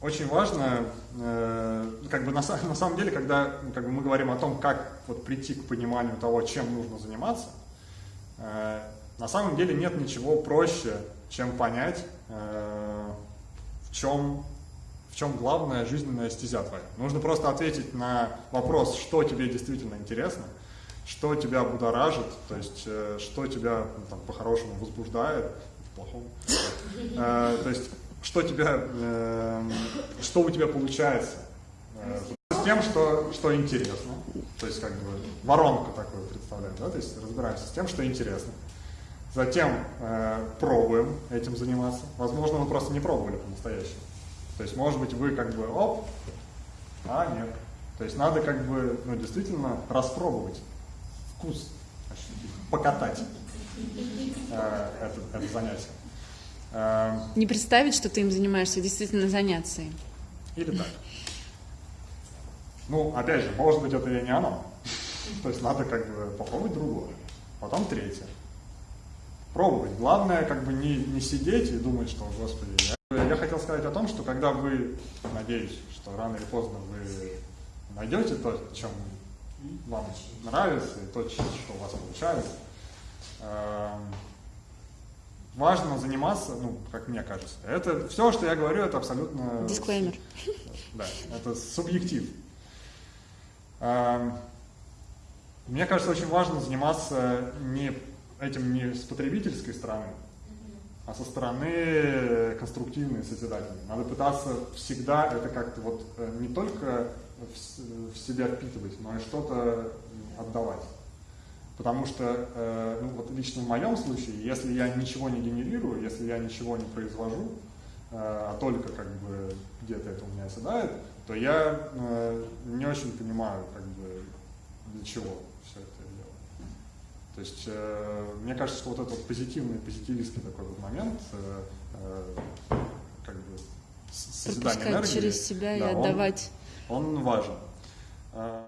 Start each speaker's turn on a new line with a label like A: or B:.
A: очень важно, э, как бы на, самом деле, когда как бы мы говорим о том, как вот прийти к пониманию того, чем нужно заниматься, э, на самом деле нет ничего проще, чем понять, э, в чем в чем главная жизненная стезя твоя. Нужно просто ответить на вопрос, что тебе действительно интересно, что тебя будоражит, то есть что тебя ну, там, по-хорошему возбуждает, по-плохому. То есть что тебя, э, что у тебя получается э, с тем, что, что интересно. То есть как бы воронку такую представляем, да, то есть разбираемся с тем, что интересно. Затем э, пробуем этим заниматься. Возможно, вы просто не пробовали по-настоящему. То есть, может быть, вы как бы оп, а нет. То есть надо как бы, ну, действительно распробовать вкус, покатать э, это, это занятие.
B: Э, не представить, что ты им занимаешься, действительно заняться им.
A: Или так. Ну, опять же, может быть, это и не оно. То есть надо как бы попробовать другое. Потом третье. Пробовать. Главное, как бы не, не сидеть и думать, что, господи, я... я хотел сказать о том, что когда вы, надеюсь, что рано или поздно вы найдете то, чем вам нравится, и то, что у вас получается, эм, важно заниматься, ну, как мне кажется. Это все, что я говорю, это абсолютно...
B: Дисклеймер.
A: Да, это субъектив. Эм, мне кажется, очень важно заниматься не этим не с потребительской стороны, а со стороны конструктивной, созидательной. Надо пытаться всегда это как-то вот э, не только в, в себя впитывать, но и что-то отдавать. Потому что, э, ну, вот лично в моем случае, если я ничего не генерирую, если я ничего не произвожу, э, а только как бы где-то это у меня оседает, то я э, не очень понимаю, как бы, для чего все это делаю. То есть, э, мне кажется, что вот этот вот позитивный, позитивистский такой вот момент, э, э, как бы,
B: созидание энергии, через себя да, и отдавать.
A: Он, он важен. Э,